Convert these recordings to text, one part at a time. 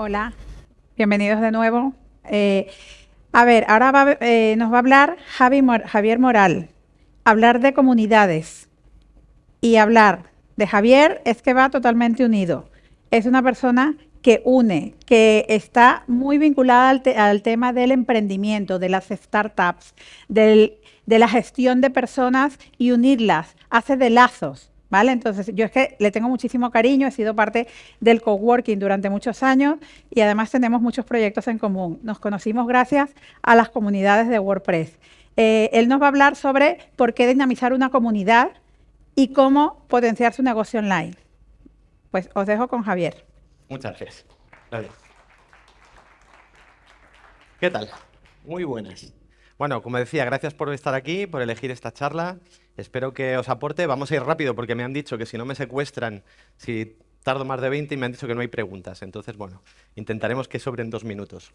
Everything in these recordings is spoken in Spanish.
Hola, bienvenidos de nuevo. Eh, a ver, ahora eh, nos va a hablar Javier Moral, hablar de comunidades y hablar de Javier es que va totalmente unido. Es una persona que une, que está muy vinculada al, tema del emprendimiento, de las startups, de la gestión de personas y unirlas, hace de lazos. ¿Vale? Entonces, yo es que le tengo muchísimo cariño, he sido parte del coworking durante muchos años y además tenemos muchos proyectos en común. Nos conocimos gracias a las comunidades de WordPress. Eh, él nos va a hablar sobre por qué dinamizar una comunidad y cómo potenciar su negocio online. Pues os dejo con Javier. Muchas gracias. ¿Qué tal? Muy buenas. Bueno, como decía, gracias por estar aquí, por elegir esta charla. Espero que os aporte. Vamos a ir rápido porque me han dicho que si no me secuestran, si tardo más de 20 y me han dicho que no hay preguntas. Entonces, bueno, intentaremos que sobren dos minutos.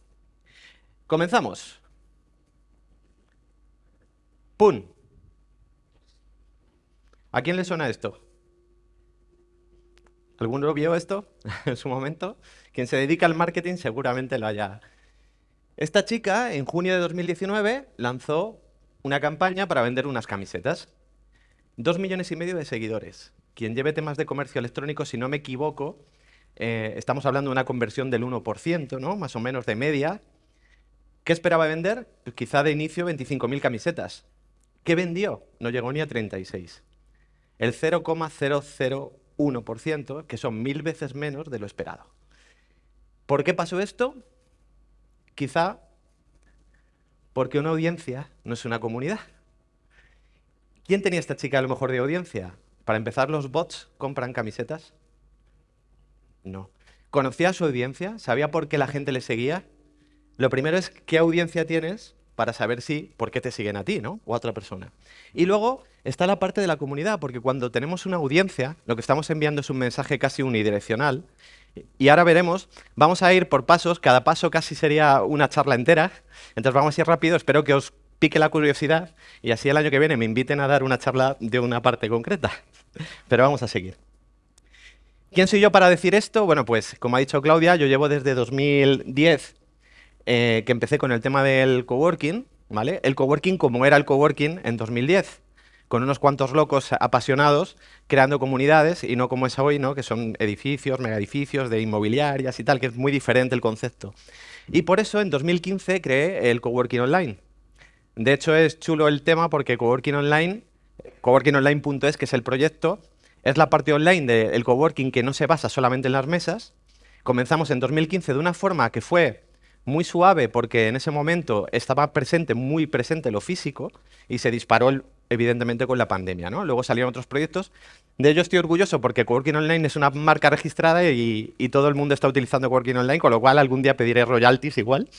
Comenzamos. ¡Pum! ¿A quién le suena esto? ¿Alguno vio esto en su momento? Quien se dedica al marketing seguramente lo haya. Esta chica, en junio de 2019, lanzó una campaña para vender unas camisetas. Dos millones y medio de seguidores. Quien lleve temas de comercio electrónico, si no me equivoco, eh, estamos hablando de una conversión del 1%, ¿no? más o menos de media. ¿Qué esperaba vender? Pues quizá de inicio 25.000 camisetas. ¿Qué vendió? No llegó ni a 36. El 0,00 1%, que son mil veces menos de lo esperado. ¿Por qué pasó esto? Quizá porque una audiencia no es una comunidad. ¿Quién tenía esta chica a lo mejor de audiencia? Para empezar, ¿los bots compran camisetas? No. ¿Conocía a su audiencia? ¿Sabía por qué la gente le seguía? Lo primero es qué audiencia tienes para saber si, por qué te siguen a ti, ¿no? O a otra persona. Y luego está la parte de la comunidad, porque cuando tenemos una audiencia, lo que estamos enviando es un mensaje casi unidireccional, y ahora veremos, vamos a ir por pasos, cada paso casi sería una charla entera, entonces vamos a ir rápido, espero que os pique la curiosidad, y así el año que viene me inviten a dar una charla de una parte concreta. Pero vamos a seguir. ¿Quién soy yo para decir esto? Bueno, pues como ha dicho Claudia, yo llevo desde 2010 eh, que empecé con el tema del coworking, ¿vale? El coworking como era el coworking en 2010, con unos cuantos locos apasionados creando comunidades y no como es hoy, ¿no? Que son edificios, megaedificios de inmobiliarias y tal, que es muy diferente el concepto. Y por eso en 2015 creé el coworking online. De hecho es chulo el tema porque coworking online, coworkingonline.es, que es el proyecto, es la parte online del coworking que no se basa solamente en las mesas. Comenzamos en 2015 de una forma que fue muy suave porque en ese momento estaba presente, muy presente lo físico y se disparó evidentemente con la pandemia. ¿no? Luego salieron otros proyectos. De ello estoy orgulloso porque Coworking Online es una marca registrada y, todo el mundo está utilizando Coworking Online, con lo cual algún día pediré royalties igual.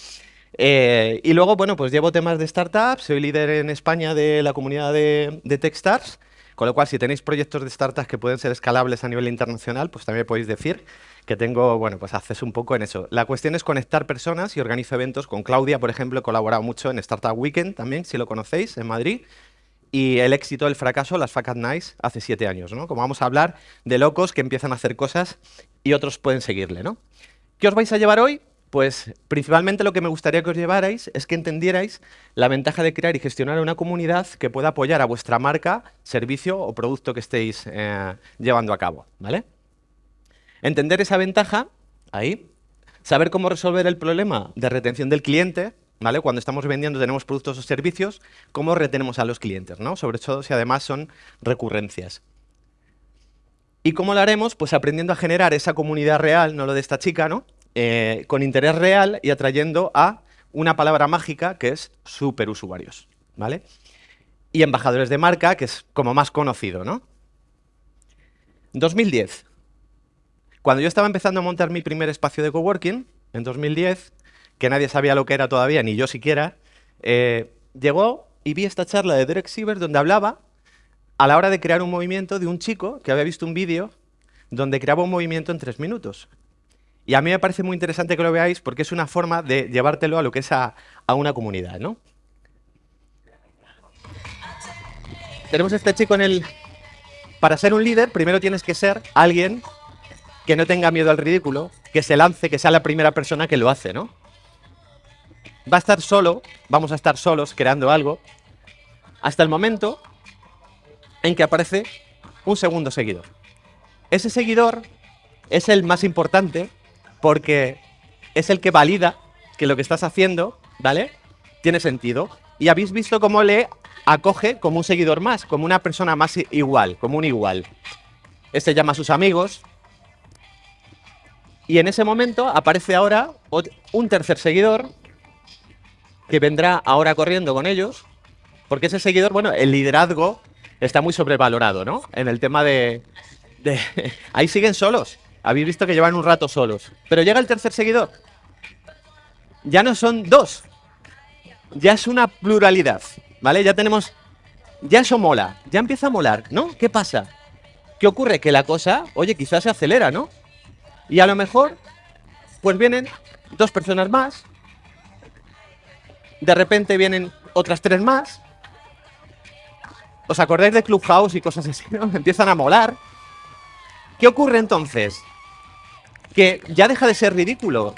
Eh, y luego, bueno, pues llevo temas de startups, soy líder en España de la comunidad de, de Techstars, con lo cual si tenéis proyectos de startups que pueden ser escalables a nivel internacional, pues también podéis decir que tengo, bueno, pues acceso un poco en eso. La cuestión es conectar personas y organizo eventos. Con Claudia, por ejemplo, he colaborado mucho en Startup Weekend también, si lo conocéis, en Madrid. Y el éxito, el fracaso, las Fuck Nice, hace siete años, ¿no? Como vamos a hablar de locos que empiezan a hacer cosas y otros pueden seguirle, ¿no? ¿Qué os vais a llevar hoy? Pues principalmente lo que me gustaría que os llevarais es que entendierais la ventaja de crear y gestionar una comunidad que pueda apoyar a vuestra marca, servicio o producto que estéis eh, llevando a cabo, ¿vale? Entender esa ventaja, ahí, saber cómo resolver el problema de retención del cliente, ¿vale? Cuando estamos vendiendo tenemos productos o servicios, cómo retenemos a los clientes, ¿no? Sobre todo si además son recurrencias. ¿Y cómo lo haremos? Pues aprendiendo a generar esa comunidad real, no lo de esta chica, ¿no? Eh, con interés real y atrayendo a una palabra mágica que es superusuarios, ¿vale? Y embajadores de marca, que es como más conocido, ¿no? 2010. Cuando yo estaba empezando a montar mi primer espacio de coworking, en 2010, que nadie sabía lo que era todavía, ni yo siquiera, eh, llegó y vi esta charla de Derek Siever donde hablaba a la hora de crear un movimiento de un chico que había visto un vídeo donde creaba un movimiento en tres minutos. Y a mí me parece muy interesante que lo veáis porque es una forma de llevártelo a lo que es a, a una comunidad, ¿no? Tenemos a este chico en el... Para ser un líder, primero tienes que ser alguien que no tenga miedo al ridículo, que se lance, que sea la primera persona que lo hace, ¿no? Va a estar solo, vamos a estar solos creando algo, hasta el momento en que aparece un segundo seguidor. Ese seguidor es el más importante porque es el que valida que lo que estás haciendo, ¿vale? Tiene sentido. Y habéis visto cómo le acoge como un seguidor más, como una persona más igual, como un igual. Este llama a sus amigos. Y en ese momento aparece ahora un tercer seguidor que vendrá ahora corriendo con ellos. Porque ese seguidor, bueno, el liderazgo está muy sobrevalorado, ¿no? En el tema de... de ahí siguen solos. Habéis visto que llevan un rato solos. Pero llega el tercer seguidor. Ya no son dos. Ya es una pluralidad. ¿Vale? Ya tenemos... Ya eso mola. Ya empieza a molar, ¿no? ¿Qué pasa? ¿Qué ocurre? Que la cosa, oye, quizás se acelera, ¿no? Y a lo mejor, pues vienen dos personas más. De repente vienen otras tres más. ¿Os acordáis de Clubhouse y cosas así? ¿no? Empiezan a molar. ¿Qué ocurre entonces? Que ya deja de ser ridículo.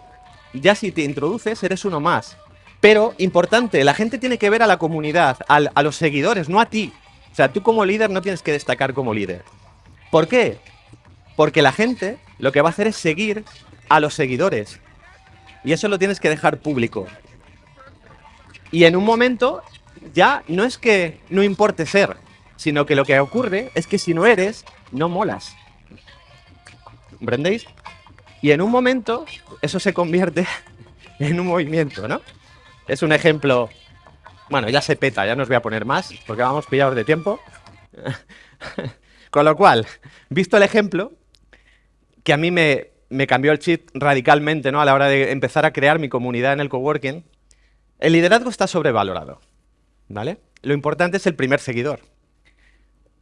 Ya si te introduces, eres uno más. Pero, importante, la gente tiene que ver a la comunidad, a los seguidores, no a ti. O sea, tú como líder no tienes que destacar como líder. ¿Por qué? Porque la gente lo que va a hacer es seguir a los seguidores. Y eso lo tienes que dejar público. Y en un momento ya no es que no importe ser, sino que lo que ocurre es que si no eres, no molas. ¿Comprendéis? Y en un momento eso se convierte en un movimiento, ¿no? Es un ejemplo... Bueno, ya se peta, ya no os voy a poner más, porque vamos pillados de tiempo. Con lo cual, visto el ejemplo, que a mí me, me cambió el chip radicalmente ¿no? a la hora de empezar a crear mi comunidad en el coworking, el liderazgo está sobrevalorado. ¿vale? Lo importante es el primer seguidor.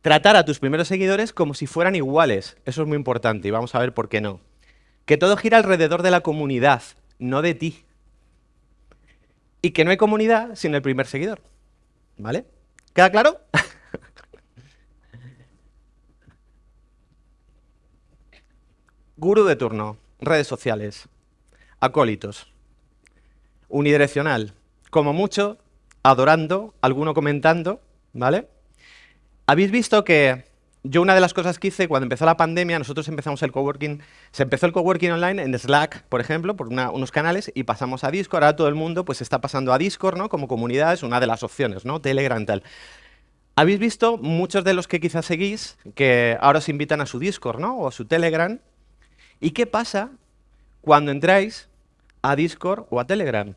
Tratar a tus primeros seguidores como si fueran iguales. Eso es muy importante y vamos a ver por qué no. Que todo gira alrededor de la comunidad, no de ti. Y que no hay comunidad sin el primer seguidor. ¿Vale? ¿Queda claro? Guru de turno, redes sociales, acólitos, unidireccional, como mucho adorando, alguno comentando, ¿vale? Habéis visto que yo una de las cosas que hice cuando empezó la pandemia, nosotros empezamos el coworking, se empezó el coworking online en Slack, por ejemplo, por unos canales, y pasamos a Discord, ahora todo el mundo pues está pasando a Discord, ¿no? Como comunidad es una de las opciones, ¿no? Telegram tal. Habéis visto muchos de los que quizás seguís que ahora os invitan a su Discord, ¿no? O a su Telegram. ¿Y qué pasa cuando entráis a Discord o a Telegram?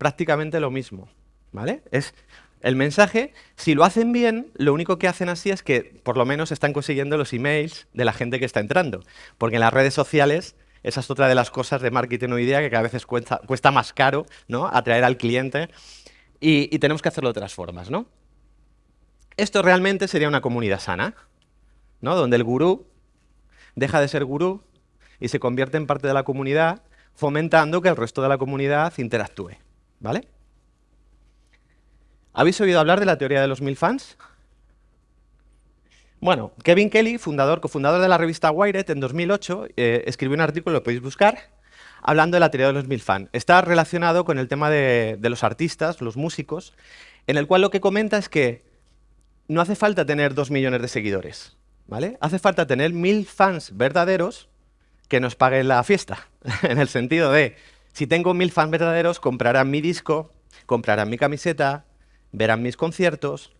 Prácticamente lo mismo, ¿vale? Es el mensaje, si lo hacen bien, lo único que hacen así es que por lo menos están consiguiendo los emails de la gente que está entrando. Porque en las redes sociales, esa es otra de las cosas de marketing hoy día que cada vez cuesta, cuesta más caro ¿no? atraer al cliente y, y tenemos que hacerlo de otras formas. ¿no? Esto realmente sería una comunidad sana, ¿no? donde el gurú deja de ser gurú y se convierte en parte de la comunidad, fomentando que el resto de la comunidad interactúe. ¿Vale? ¿Habéis oído hablar de la teoría de los mil fans? Bueno, Kevin Kelly, fundador, cofundador de la revista Wired, en 2008 eh, escribió un artículo, lo podéis buscar, hablando de la teoría de los mil fans. Está relacionado con el tema de, de los artistas, los músicos, en el cual lo que comenta es que no hace falta tener dos millones de seguidores, ¿vale? Hace falta tener mil fans verdaderos que nos paguen la fiesta, en el sentido de si tengo mil fans verdaderos, comprarán mi disco, comprarán mi camiseta, verán mis conciertos.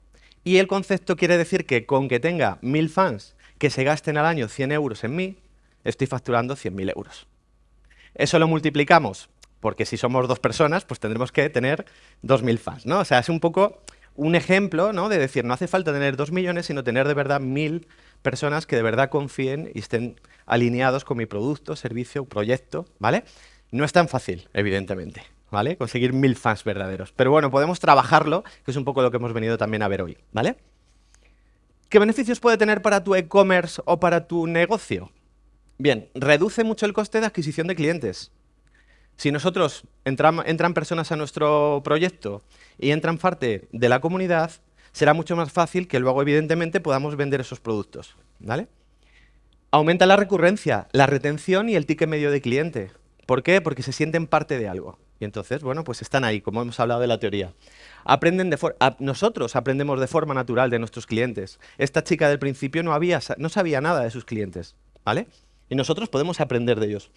Y el concepto quiere decir que con que tenga mil fans que se gasten al año 100 euros en mí, estoy facturando 100.000 euros. Eso lo multiplicamos, porque si somos dos personas, pues tendremos que tener 2.000 fans, ¿no? O sea, es un poco un ejemplo, ¿no? De decir, no hace falta tener 2 millones, sino tener de verdad mil personas que de verdad confíen y estén alineados con mi producto, servicio, proyecto, ¿vale? No es tan fácil, evidentemente, ¿vale? Conseguir mil fans verdaderos. Pero bueno, podemos trabajarlo, que es un poco lo que hemos venido también a ver hoy, ¿vale? ¿Qué beneficios puede tener para tu e-commerce o para tu negocio? Bien, reduce mucho el coste de adquisición de clientes. Si nosotros entran personas a nuestro proyecto y entran parte de la comunidad, será mucho más fácil que luego, evidentemente, podamos vender esos productos. ¿vale? Aumenta la recurrencia, la retención y el ticket medio de cliente. ¿Por qué? Porque se sienten parte de algo. Y entonces, bueno, pues están ahí, como hemos hablado de la teoría. Aprenden de nosotros aprendemos de forma natural de nuestros clientes. Esta chica del principio no, había, no sabía nada de sus clientes, ¿vale? Y nosotros podemos aprender de ellos.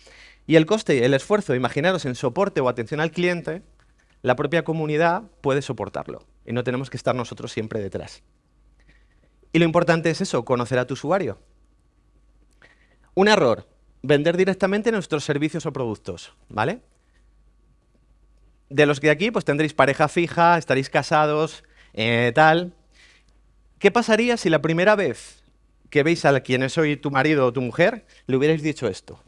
Y el coste, el esfuerzo, imaginaros en soporte o atención al cliente, la propia comunidad puede soportarlo. Y no tenemos que estar nosotros siempre detrás. Y lo importante es eso, conocer a tu usuario. Un error, vender directamente nuestros servicios o productos, ¿vale? De los que aquí, pues tendréis pareja fija, estaréis casados, eh, tal. ¿Qué pasaría si la primera vez que veis a quien es hoy tu marido o tu mujer, le hubierais dicho esto?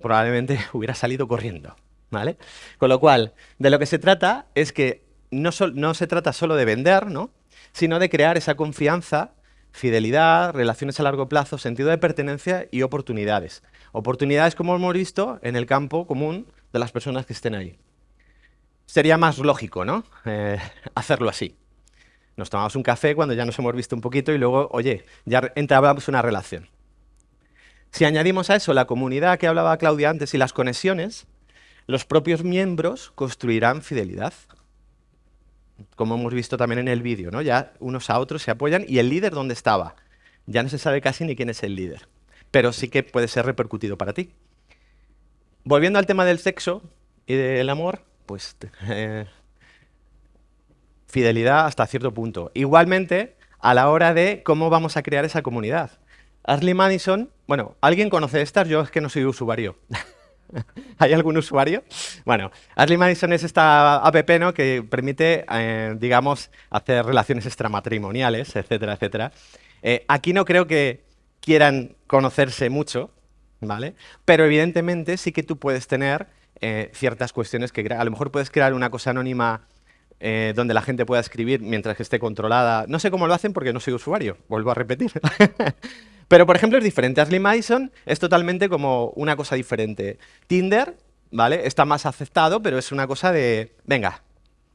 Probablemente hubiera salido corriendo, ¿vale? Con lo cual, de lo que se trata es que no, no se trata solo de vender, ¿no? sino de crear esa confianza, fidelidad, relaciones a largo plazo, sentido de pertenencia y oportunidades. Oportunidades, como hemos visto, en el campo común de las personas que estén ahí. Sería más lógico, ¿no? Eh, hacerlo así. Nos tomamos un café cuando ya nos hemos visto un poquito y luego, oye, ya entabamos una relación. Si añadimos a eso la comunidad que hablaba Claudia antes y las conexiones, los propios miembros construirán fidelidad como hemos visto también en el vídeo, ¿no? Ya unos a otros se apoyan y el líder dónde estaba. Ya no se sabe casi ni quién es el líder, pero sí que puede ser repercutido para ti. Volviendo al tema del sexo y del amor, pues eh, fidelidad hasta cierto punto. Igualmente, a la hora de cómo vamos a crear esa comunidad. Ashley Madison, bueno, ¿alguien conoce estas? Yo es que no soy usuario. ¿Hay algún usuario? Bueno, Ashley Madison es esta app ¿no? que permite, eh, digamos, hacer relaciones extramatrimoniales, etcétera, etcétera. Eh, aquí no creo que quieran conocerse mucho, ¿vale? Pero evidentemente sí que tú puedes tener eh, ciertas cuestiones que a lo mejor puedes crear una cosa anónima donde la gente pueda escribir mientras que esté controlada. No sé cómo lo hacen porque no soy usuario, vuelvo a repetir. Pero, por ejemplo, es diferente. Ashley Madison es totalmente como una cosa diferente. Tinder, ¿vale? Está más aceptado, pero es una cosa de, venga,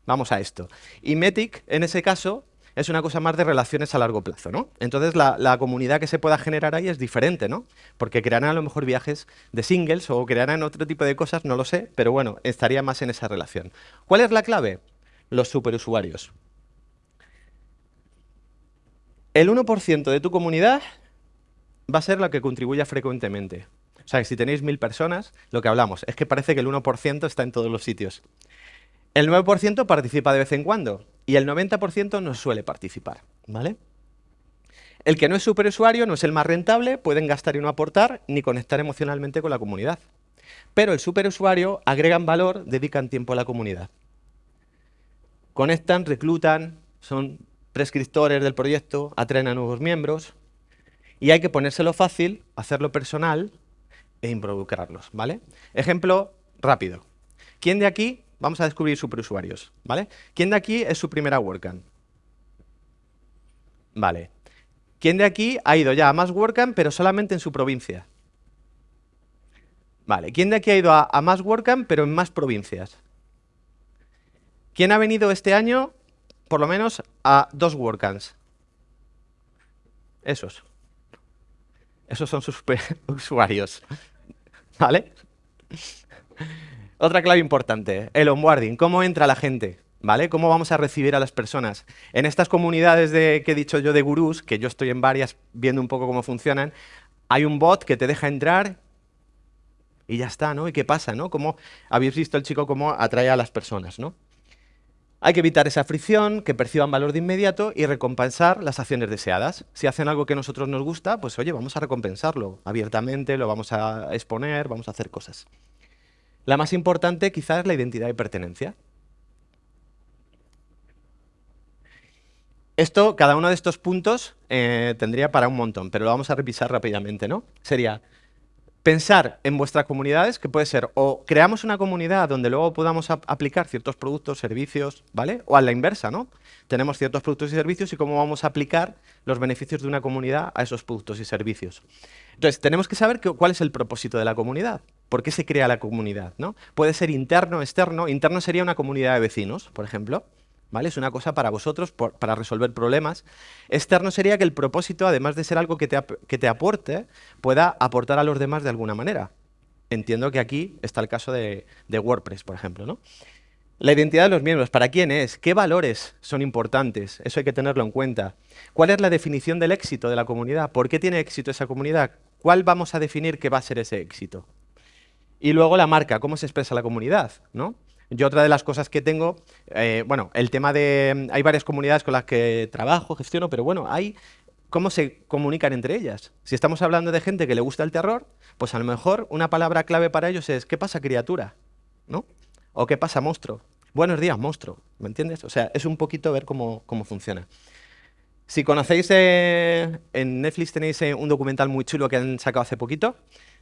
vamos a esto. Y Metic, en ese caso, es una cosa más de relaciones a largo plazo, ¿no? Entonces, la, comunidad que se pueda generar ahí es diferente, ¿no? Porque crearán a lo mejor viajes de singles o crearán otro tipo de cosas, no lo sé, pero bueno, estaría más en esa relación. ¿Cuál es la clave? Los superusuarios. El 1% de tu comunidad va a ser la que contribuya frecuentemente. O sea, que si tenéis mil personas, lo que hablamos es que parece que el 1% está en todos los sitios. El 9% participa de vez en cuando y el 90% no suele participar. ¿vale? El que no es superusuario, no es el más rentable, pueden gastar y no aportar, ni conectar emocionalmente con la comunidad. Pero el superusuario agregan valor, dedican tiempo a la comunidad. Conectan, reclutan, son prescriptores del proyecto, atraen a nuevos miembros, y hay que ponérselo fácil, hacerlo personal e involucrarlos, ¿vale? Ejemplo rápido. ¿Quién de aquí, vamos a descubrir superusuarios, ¿vale? ¿Quién de aquí es su primera WordCamp? Vale. ¿Quién de aquí ha ido ya a más WordCamp, pero solamente en su provincia? Vale. ¿Quién de aquí ha ido a, más WordCamp, pero en más provincias? ¿Quién ha venido este año, por lo menos, a dos WordCamps? Esos. Esos son sus usuarios. ¿Vale? Otra clave importante, el onboarding. ¿Cómo entra la gente? ¿Vale? ¿Cómo vamos a recibir a las personas? En estas comunidades de, que he dicho yo de gurús, que yo estoy en varias viendo un poco cómo funcionan, hay un bot que te deja entrar y ya está, ¿no? ¿Y qué pasa, no? ¿Cómo habéis visto el chico cómo atrae a las personas, no? Hay que evitar esa fricción, que perciban valor de inmediato y recompensar las acciones deseadas. Si hacen algo que a nosotros nos gusta, pues oye, vamos a recompensarlo abiertamente, lo vamos a exponer, vamos a hacer cosas. La más importante quizás es la identidad de pertenencia. Esto, cada uno de estos puntos eh, tendría para un montón, pero lo vamos a revisar rápidamente, ¿no? Sería pensar en vuestras comunidades, que puede ser o creamos una comunidad donde luego podamos aplicar ciertos productos, servicios, ¿vale? O a la inversa, ¿no? Tenemos ciertos productos y servicios y cómo vamos a aplicar los beneficios de una comunidad a esos productos y servicios. Entonces, tenemos que saber cuál es el propósito de la comunidad. ¿Por qué se crea la comunidad? ¿no? Puede ser interno, externo. Interno sería una comunidad de vecinos, por ejemplo. ¿Vale? Es una cosa para vosotros, para resolver problemas. Externo sería que el propósito, además de ser algo que te, que te aporte, pueda aportar a los demás de alguna manera. Entiendo que aquí está el caso de, de WordPress, por ejemplo. ¿no? La identidad de los miembros, ¿para quién es? ¿Qué valores son importantes? Eso hay que tenerlo en cuenta. ¿Cuál es la definición del éxito de la comunidad? ¿Por qué tiene éxito esa comunidad? ¿Cuál vamos a definir que va a ser ese éxito? Y luego la marca, ¿cómo se expresa la comunidad? ¿no? Yo otra de las cosas que tengo, eh, bueno, el tema de... Hay varias comunidades con las que trabajo, gestiono, pero bueno, hay cómo se comunican entre ellas. Si estamos hablando de gente que le gusta el terror, pues a lo mejor una palabra clave para ellos es ¿qué pasa criatura? ¿no? ¿O qué pasa, monstruo? Buenos días, monstruo. ¿Me entiendes? O sea, es un poquito ver cómo, cómo funciona. Si conocéis, eh, en Netflix tenéis eh, un documental muy chulo que han sacado hace poquito,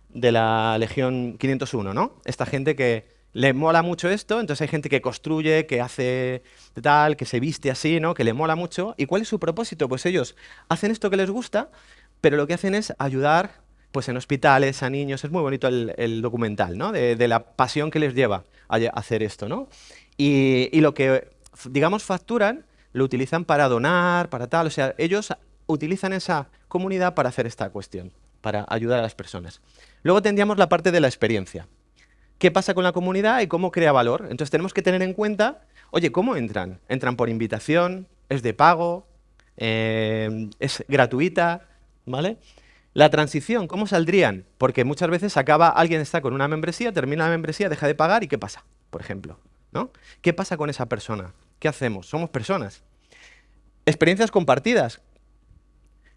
de la Legión 501, ¿no? Esta gente que le mola mucho esto, entonces hay gente que construye, que hace tal, que se viste así, ¿no? Que le mola mucho. ¿Y cuál es su propósito? Pues ellos hacen esto que les gusta, pero lo que hacen es ayudar pues en hospitales, a niños, es muy bonito el, documental, ¿no? De, la pasión que les lleva a, hacer esto, ¿no? Y, lo que, digamos, facturan, lo utilizan para donar, para tal, o sea, ellos utilizan esa comunidad para hacer esta cuestión, para ayudar a las personas. Luego tendríamos la parte de la experiencia. ¿Qué pasa con la comunidad y cómo crea valor? Entonces tenemos que tener en cuenta, oye, ¿cómo entran? ¿Entran por invitación? ¿Es de pago? Eh, ¿Es gratuita? ¿Vale? La transición, ¿cómo saldrían? Porque muchas veces acaba, alguien está con una membresía, termina la membresía, deja de pagar y ¿qué pasa? Por ejemplo, ¿no? ¿Qué pasa con esa persona? ¿Qué hacemos? Somos personas. Experiencias compartidas.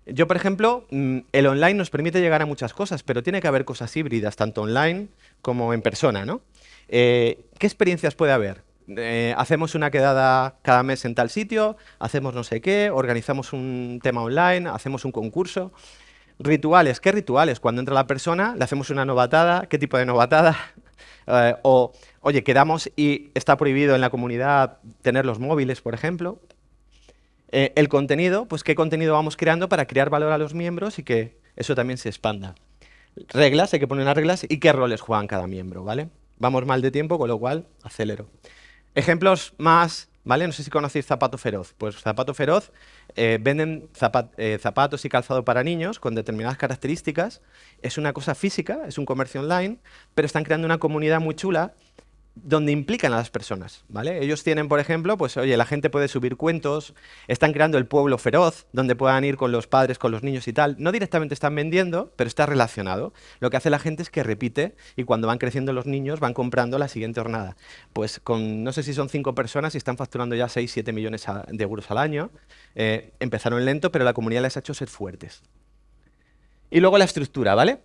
Yo, por ejemplo, mm, el online nos permite llegar a muchas cosas, pero tiene que haber cosas híbridas, tanto online como en persona, ¿no? Eh, ¿Qué experiencias puede haber? Eh, hacemos una quedada cada mes en tal sitio, hacemos no sé qué, organizamos un tema online, hacemos un concurso. Rituales, ¿qué rituales? Cuando entra la persona, le hacemos una novatada, ¿qué tipo de novatada? Eh, o, oye, quedamos y está prohibido en la comunidad tener los móviles, por ejemplo. Eh, el contenido, pues qué contenido vamos creando para crear valor a los miembros y que eso también se expanda. Reglas, hay que poner las reglas y qué roles juegan cada miembro, ¿vale? Vamos mal de tiempo, con lo cual acelero. Ejemplos más ¿Vale? No sé si conocéis Zapato Feroz. Pues Zapato Feroz eh, venden eh, zapatos y calzado para niños con determinadas características. Es una cosa física, es un comercio online, pero están creando una comunidad muy chula donde implican a las personas, ¿vale? Ellos tienen, por ejemplo, pues oye, la gente puede subir cuentos, están creando el pueblo feroz, donde puedan ir con los padres, con los niños y tal. No directamente están vendiendo, pero está relacionado. Lo que hace la gente es que repite y cuando van creciendo los niños van comprando la siguiente jornada. Pues con, no sé si son cinco personas y están facturando ya 6, 7 millones de euros al año. Eh, empezaron lento, pero la comunidad les ha hecho ser fuertes. Y luego la estructura, ¿vale?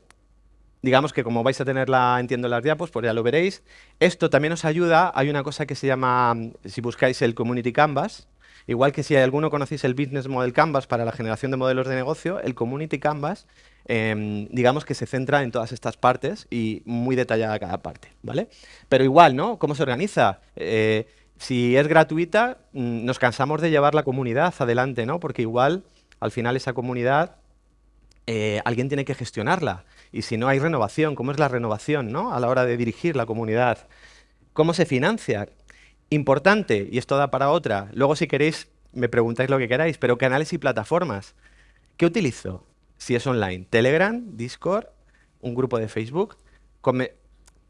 Digamos que como vais a tenerla, entiendo las diapos, pues ya lo veréis. Esto también os ayuda, hay una cosa que se llama, si buscáis el Community Canvas, igual que si alguno conocéis el Business Model Canvas para la generación de modelos de negocio, el Community Canvas, em, digamos que se centra en todas estas partes y muy detallada cada parte, ¿vale? Pero igual, ¿no? ¿Cómo se organiza? Eh, si es gratuita, mm, nos cansamos de llevar la comunidad adelante, ¿no? Porque igual, al final, esa comunidad, eh, alguien tiene que gestionarla y si no hay renovación, ¿cómo es la renovación ¿no? a la hora de dirigir la comunidad? ¿Cómo se financia? Importante, y esto da para otra, luego si queréis me preguntáis lo que queráis, pero canales y plataformas. ¿Qué utilizo? Si es online, Telegram, Discord, un grupo de Facebook.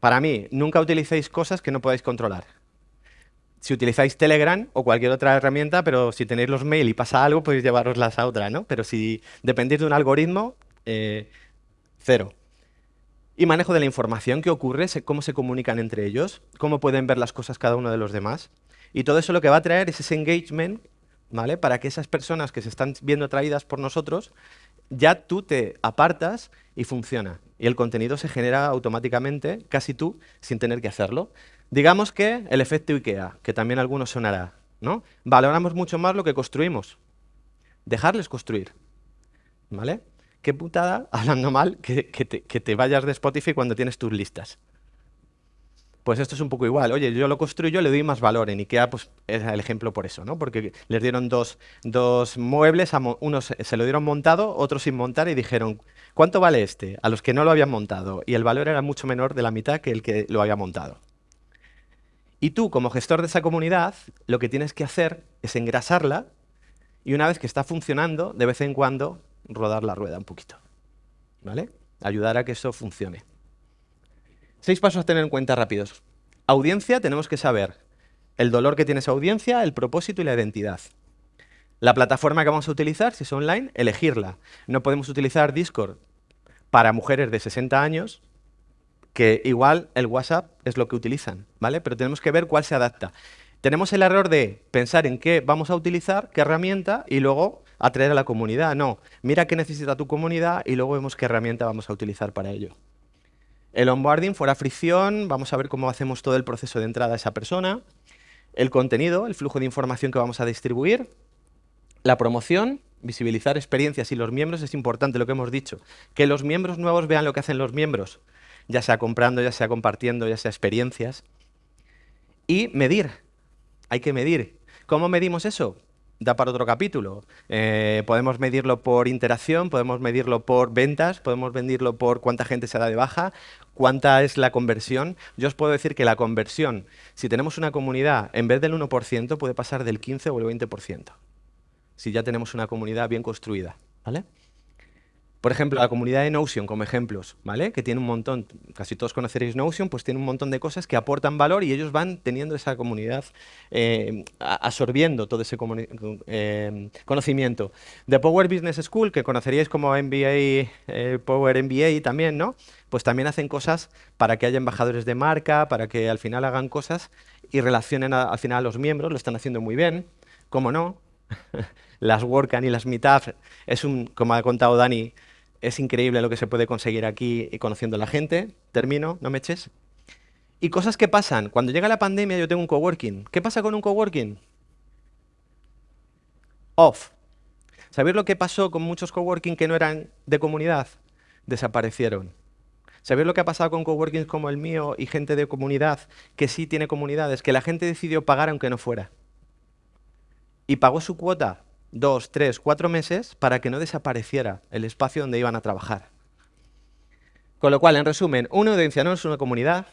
Para mí, nunca utilicéis cosas que no podáis controlar. Si utilizáis Telegram o cualquier otra herramienta, pero si tenéis los mail y pasa algo, podéis llevaroslas a otra, ¿no? Pero si dependéis de un algoritmo, eh, Cero. Y manejo de la información, qué ocurre, cómo se comunican entre ellos, cómo pueden ver las cosas cada uno de los demás. Y todo eso lo que va a traer es ese engagement, ¿vale? Para que esas personas que se están viendo atraídas por nosotros, ya tú te apartas y funciona. Y el contenido se genera automáticamente, casi tú, sin tener que hacerlo. Digamos que el efecto IKEA, que también a algunos sonará, ¿no? Valoramos mucho más lo que construimos. Dejarles construir, ¿vale? Qué putada, hablando mal, que, te, vayas de Spotify cuando tienes tus listas. Pues esto es un poco igual. Oye, yo lo construyo, le doy más valor. En IKEA pues, es el ejemplo por eso, ¿no? Porque les dieron dos, muebles, unos se lo dieron montado, otros sin montar y dijeron, ¿cuánto vale este? A los que no lo habían montado. Y el valor era mucho menor de la mitad que el que lo había montado. Y tú, como gestor de esa comunidad, lo que tienes que hacer es engrasarla y una vez que está funcionando, de vez en cuando, rodar la rueda un poquito. ¿Vale? Ayudar a que eso funcione. Seis pasos a tener en cuenta rápidos. Audiencia, tenemos que saber el dolor que tiene esa audiencia, el propósito y la identidad. La plataforma que vamos a utilizar, si es online, elegirla. No podemos utilizar Discord para mujeres de 60 años, que igual el WhatsApp es lo que utilizan, ¿vale? Pero tenemos que ver cuál se adapta. Tenemos el error de pensar en qué vamos a utilizar, qué herramienta, y luego atraer a la comunidad. No, mira qué necesita tu comunidad y luego vemos qué herramienta vamos a utilizar para ello. El onboarding, fuera fricción, vamos a ver cómo hacemos todo el proceso de entrada a esa persona. El contenido, el flujo de información que vamos a distribuir. La promoción, visibilizar experiencias y los miembros, es importante lo que hemos dicho. Que los miembros nuevos vean lo que hacen los miembros, ya sea comprando, ya sea compartiendo, ya sea experiencias. Y medir, hay que medir. ¿Cómo medimos eso? Da para otro capítulo. Eh, podemos medirlo por interacción, podemos medirlo por ventas, podemos medirlo por cuánta gente se da de baja, cuánta es la conversión. Yo os puedo decir que la conversión, si tenemos una comunidad, en vez del 1%, puede pasar del 15 o el 20%, si ya tenemos una comunidad bien construida. ¿vale? Por ejemplo, la comunidad de Notion como ejemplos, ¿vale? Que tiene un montón, casi todos conoceréis Notion, pues tiene un montón de cosas que aportan valor y ellos van teniendo esa comunidad, eh, absorbiendo todo ese eh, conocimiento. The Power Business School, que conoceríais como MBA, eh, Power MBA también, ¿no? Pues también hacen cosas para que haya embajadores de marca, para que al final hagan cosas y relacionen al final a los miembros, lo están haciendo muy bien, ¿cómo no? las WordCamp y las Meetup, es un, como ha contado Dani, es increíble lo que se puede conseguir aquí y conociendo a la gente. Termino, no me eches. Y cosas que pasan. Cuando llega la pandemia yo tengo un coworking. ¿Qué pasa con un coworking? Off. ¿Sabéis lo que pasó con muchos coworking que no eran de comunidad? Desaparecieron. ¿Sabéis lo que ha pasado con coworkings como el mío y gente de comunidad que sí tiene comunidades? Que la gente decidió pagar aunque no fuera. Y pagó su cuota dos, tres, cuatro meses para que no desapareciera el espacio donde iban a trabajar. Con lo cual, en resumen, una audiencia no es una comunidad,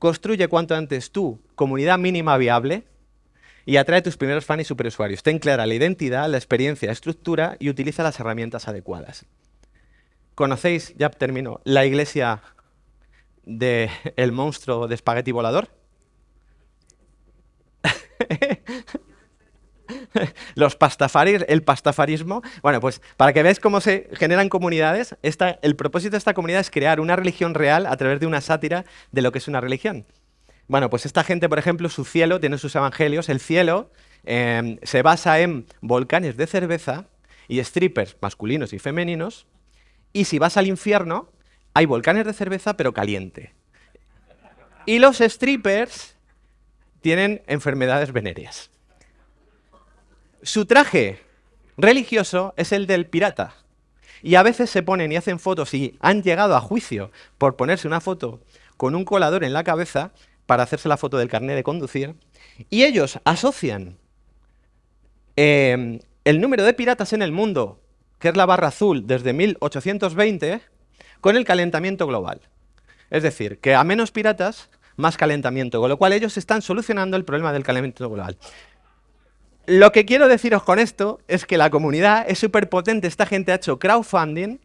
construye cuanto antes tu comunidad mínima viable y atrae tus primeros fans y superusuarios. Ten clara la identidad, la experiencia, la estructura y utiliza las herramientas adecuadas. ¿Conocéis, ya termino, la iglesia del el monstruo de espagueti volador? los pastafaris, el pastafarismo. Bueno, pues para que veáis cómo se generan comunidades, el propósito de esta comunidad es crear una religión real a través de una sátira de lo que es una religión. Bueno, pues esta gente, por ejemplo, su cielo, tiene sus evangelios, el cielo em, se basa en volcanes de cerveza y strippers masculinos y femeninos, y si vas al infierno, hay volcanes de cerveza pero caliente. Y los strippers tienen enfermedades venéreas. Su traje religioso es el del pirata. Y a veces se ponen y hacen fotos y han llegado a juicio por ponerse una foto con un colador en la cabeza para hacerse la foto del carnet de conducir. Y ellos asocian em, el número de piratas en el mundo, que es la barra azul desde 1820, con el calentamiento global. Es decir, que a menos piratas, más calentamiento, con lo cual ellos están solucionando el problema del calentamiento global. Lo que quiero deciros con esto es que la comunidad es súper potente. Esta gente ha hecho crowdfunding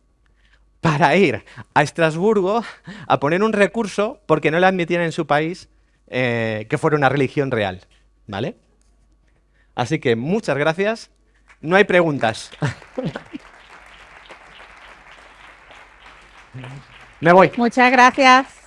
para ir a Estrasburgo a poner un recurso porque no le admitían en su país eh, que fuera una religión real. ¿Vale? Así que muchas gracias. No hay preguntas. Me voy. Muchas gracias.